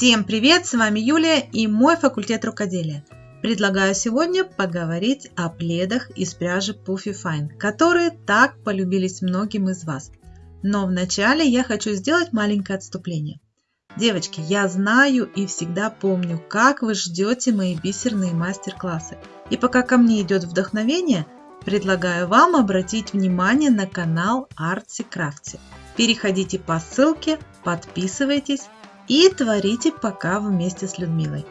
Всем привет, с вами Юлия и мой факультет рукоделия. Предлагаю сегодня поговорить о пледах из пряжи Puffy Fine, которые так полюбились многим из вас. Но вначале я хочу сделать маленькое отступление. Девочки, я знаю и всегда помню, как вы ждете мои бисерные мастер-классы. И пока ко мне идет вдохновение, предлагаю вам обратить внимание на канал Artsy Craftsy. Переходите по ссылке, подписывайтесь и творите пока вместе с Людмилой.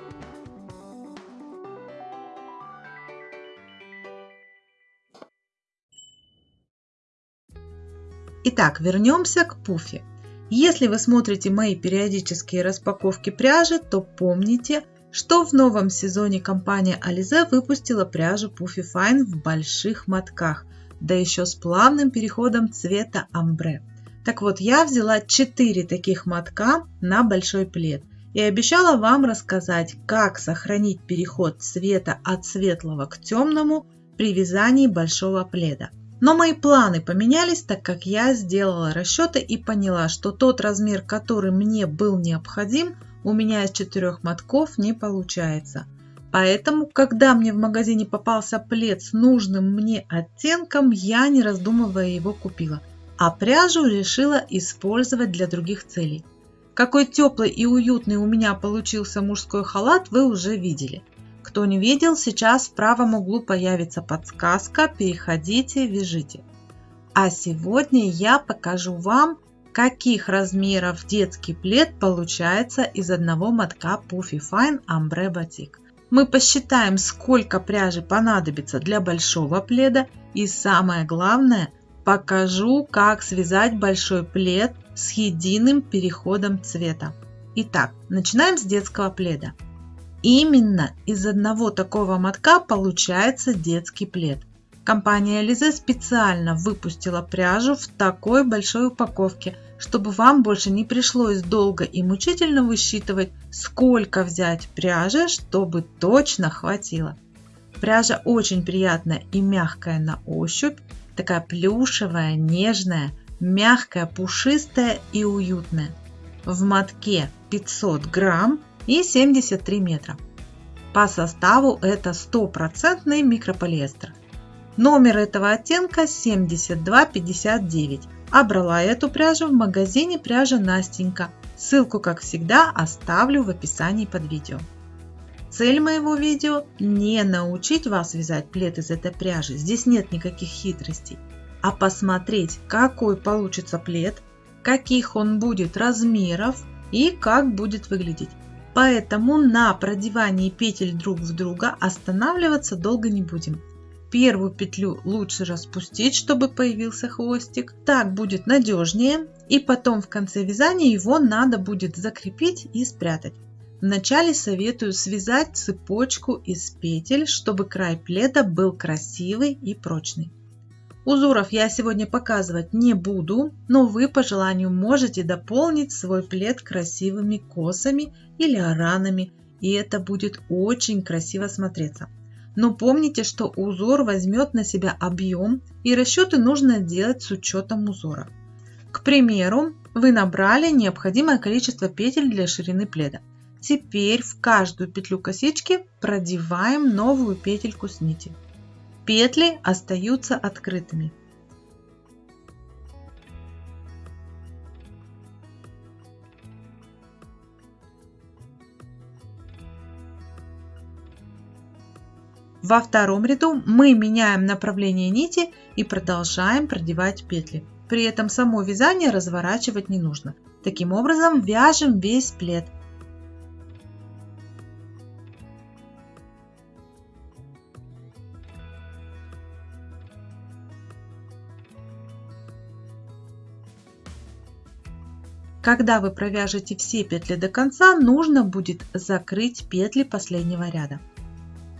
Итак, вернемся к пуфе. Если вы смотрите мои периодические распаковки пряжи, то помните, что в новом сезоне компания Alize выпустила пряжу Puffy Fine в больших мотках, да еще с плавным переходом цвета амбре. Так вот, я взяла 4 таких мотка на большой плед и обещала вам рассказать, как сохранить переход цвета от светлого к темному при вязании большого пледа. Но мои планы поменялись, так как я сделала расчеты и поняла, что тот размер, который мне был необходим, у меня из четырех мотков не получается. Поэтому, когда мне в магазине попался плед с нужным мне оттенком, я не раздумывая его купила а пряжу решила использовать для других целей. Какой теплый и уютный у меня получился мужской халат, вы уже видели. Кто не видел, сейчас в правом углу появится подсказка «Переходите, вяжите». А сегодня я покажу вам, каких размеров детский плед получается из одного мотка Puffy Fine Ambre Batik. Мы посчитаем, сколько пряжи понадобится для большого пледа и самое главное – Покажу, как связать большой плед с единым переходом цвета. Итак, начинаем с детского пледа. Именно из одного такого мотка получается детский плед. Компания Alize специально выпустила пряжу в такой большой упаковке, чтобы вам больше не пришлось долго и мучительно высчитывать, сколько взять пряжи, чтобы точно хватило. Пряжа очень приятная и мягкая на ощупь, такая плюшевая, нежная, мягкая, пушистая и уютная. В мотке 500 грамм и 73 метра. По составу это стопроцентный микрополиэстер. Номер этого оттенка 7259. А брала эту пряжу в магазине пряжа Настенька. Ссылку, как всегда, оставлю в описании под видео. Цель моего видео не научить вас вязать плед из этой пряжи, здесь нет никаких хитростей, а посмотреть, какой получится плед, каких он будет размеров и как будет выглядеть. Поэтому на продевании петель друг в друга останавливаться долго не будем. Первую петлю лучше распустить, чтобы появился хвостик. Так будет надежнее. И потом в конце вязания его надо будет закрепить и спрятать. Вначале советую связать цепочку из петель, чтобы край пледа был красивый и прочный. Узоров я сегодня показывать не буду, но вы по желанию можете дополнить свой плед красивыми косами или оранами, и это будет очень красиво смотреться. Но помните, что узор возьмет на себя объем и расчеты нужно делать с учетом узора. К примеру, вы набрали необходимое количество петель для ширины пледа. Теперь в каждую петлю косички продеваем новую петельку с нити. Петли остаются открытыми. Во втором ряду мы меняем направление нити и продолжаем продевать петли. При этом само вязание разворачивать не нужно. Таким образом вяжем весь плед – Когда вы провяжете все петли до конца, нужно будет закрыть петли последнего ряда.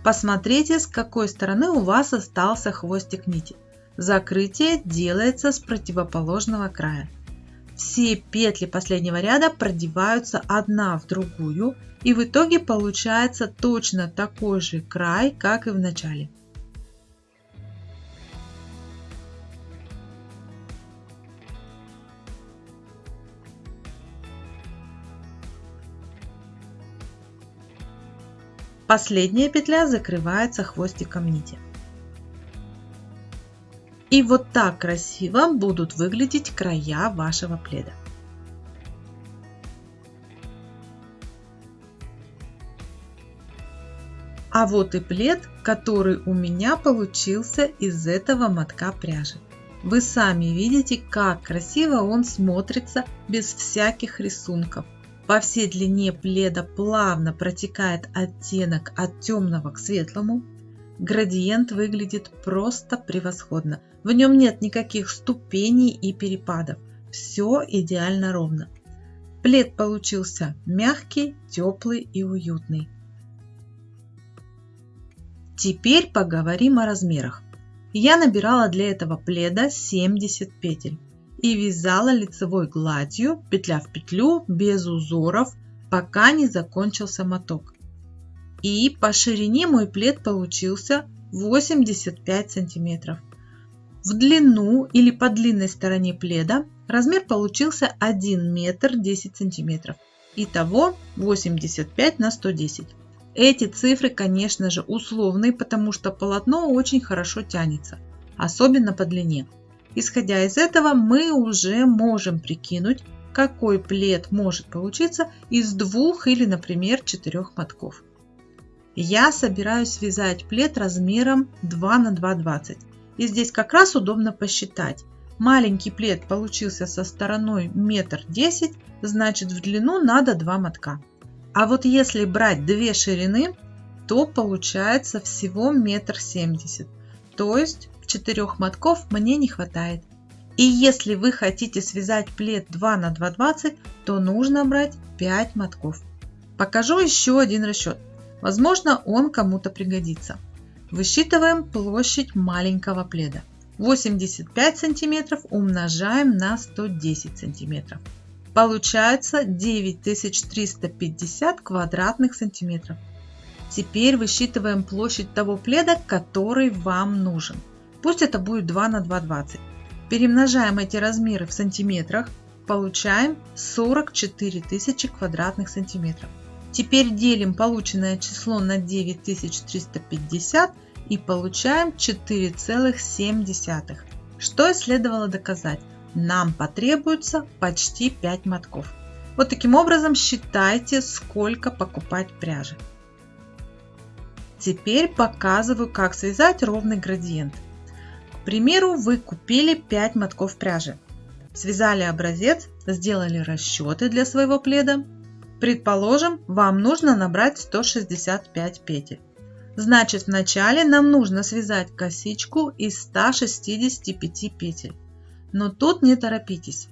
Посмотрите, с какой стороны у вас остался хвостик нити. Закрытие делается с противоположного края. Все петли последнего ряда продеваются одна в другую и в итоге получается точно такой же край, как и в начале. Последняя петля закрывается хвостиком нити. И вот так красиво будут выглядеть края вашего пледа. А вот и плед, который у меня получился из этого мотка пряжи. Вы сами видите, как красиво он смотрится без всяких рисунков. По всей длине пледа плавно протекает оттенок от темного к светлому. Градиент выглядит просто превосходно. В нем нет никаких ступеней и перепадов. Все идеально ровно. Плед получился мягкий, теплый и уютный. Теперь поговорим о размерах. Я набирала для этого пледа 70 петель и вязала лицевой гладью, петля в петлю, без узоров, пока не закончился моток. И по ширине мой плед получился 85 сантиметров. В длину или по длинной стороне пледа размер получился 1 метр 10 сантиметров. Итого 85 на 110. Эти цифры, конечно же, условные, потому что полотно очень хорошо тянется, особенно по длине. Исходя из этого, мы уже можем прикинуть, какой плед может получиться из двух или, например, четырех мотков. Я собираюсь связать плед размером 2 на 2,20. И здесь как раз удобно посчитать. Маленький плед получился со стороной метр десять, значит в длину надо 2 мотка. А вот если брать две ширины, то получается всего метр семьдесят. То есть четырех мотков мне не хватает. И если вы хотите связать плед 2 на 2,20, то нужно брать 5 мотков. Покажу еще один расчет. Возможно, он кому-то пригодится. Высчитываем площадь маленького пледа. 85 сантиметров умножаем на 110 сантиметров. Получается 9350 квадратных сантиметров. Теперь высчитываем площадь того пледа, который вам нужен. Пусть это будет 2 на 2,20. Перемножаем эти размеры в сантиметрах, получаем 44 тысячи квадратных сантиметров. Теперь делим полученное число на 9350 и получаем 4,7. Что и следовало доказать нам потребуется почти 5 мотков. Вот таким образом считайте, сколько покупать пряжи. Теперь показываю, как связать ровный градиент. К примеру, вы купили 5 мотков пряжи. Связали образец, сделали расчеты для своего пледа. Предположим, вам нужно набрать 165 петель. Значит, вначале нам нужно связать косичку из 165 петель. Но тут не торопитесь.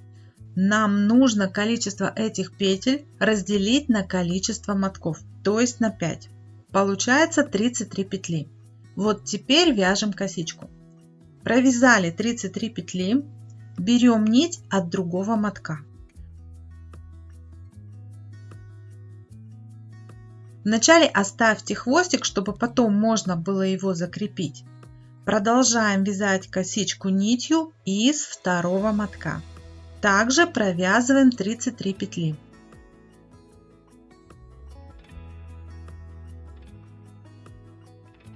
Нам нужно количество этих петель разделить на количество мотков, то есть на 5. Получается 33 петли. Вот теперь вяжем косичку. Провязали 33 петли, берем нить от другого мотка. Вначале оставьте хвостик, чтобы потом можно было его закрепить. Продолжаем вязать косичку нитью из второго мотка. Также провязываем 33 петли.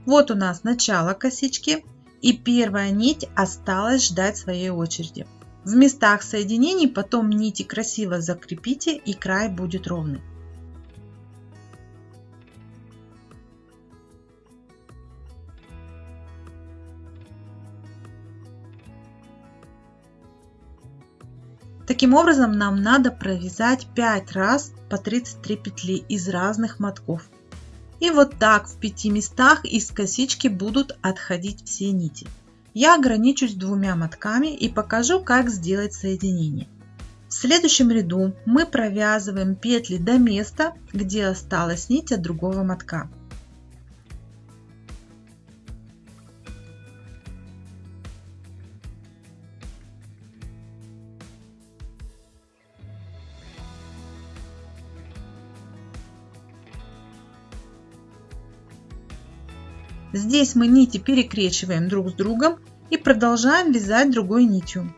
Вот у нас начало косички и первая нить осталась ждать своей очереди. В местах соединений потом нити красиво закрепите и край будет ровный. Таким образом нам надо провязать 5 раз по 33 петли из разных мотков. И вот так в 5 местах из косички будут отходить все нити. Я ограничусь двумя мотками и покажу, как сделать соединение. В следующем ряду мы провязываем петли до места, где осталась нить от другого мотка. Здесь мы нити перекрещиваем друг с другом и продолжаем вязать другой нитью.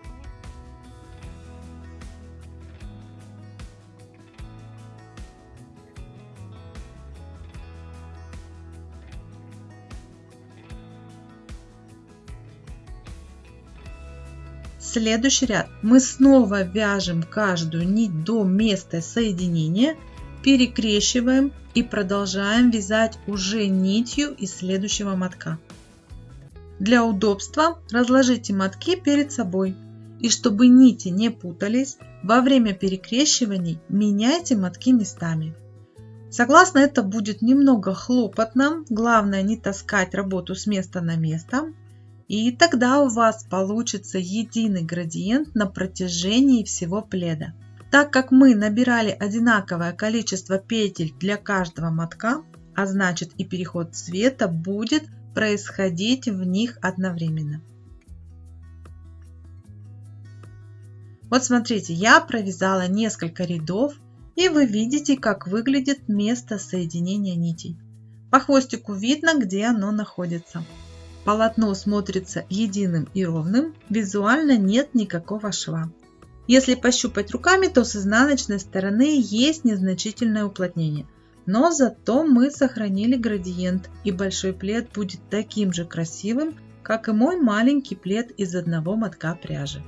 Следующий ряд мы снова вяжем каждую нить до места соединения, перекрещиваем и продолжаем вязать уже нитью из следующего мотка. Для удобства разложите мотки перед собой. И чтобы нити не путались, во время перекрещиваний меняйте мотки местами. Согласно это будет немного хлопотно, главное не таскать работу с места на место. И тогда у вас получится единый градиент на протяжении всего пледа. Так как мы набирали одинаковое количество петель для каждого мотка, а значит и переход цвета будет происходить в них одновременно. Вот смотрите, я провязала несколько рядов, и вы видите, как выглядит место соединения нитей. По хвостику видно, где оно находится. Полотно смотрится единым и ровным, визуально нет никакого шва. Если пощупать руками, то с изнаночной стороны есть незначительное уплотнение. Но зато мы сохранили градиент и большой плед будет таким же красивым, как и мой маленький плед из одного мотка пряжи.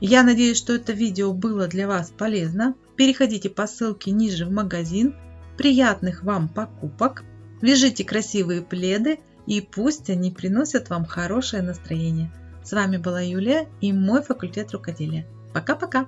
Я надеюсь, что это видео было для вас полезно. Переходите по ссылке ниже в магазин. Приятных вам покупок! Вяжите красивые пледы и пусть они приносят вам хорошее настроение. С вами была Юлия и мой факультет рукоделия. Пока-пока!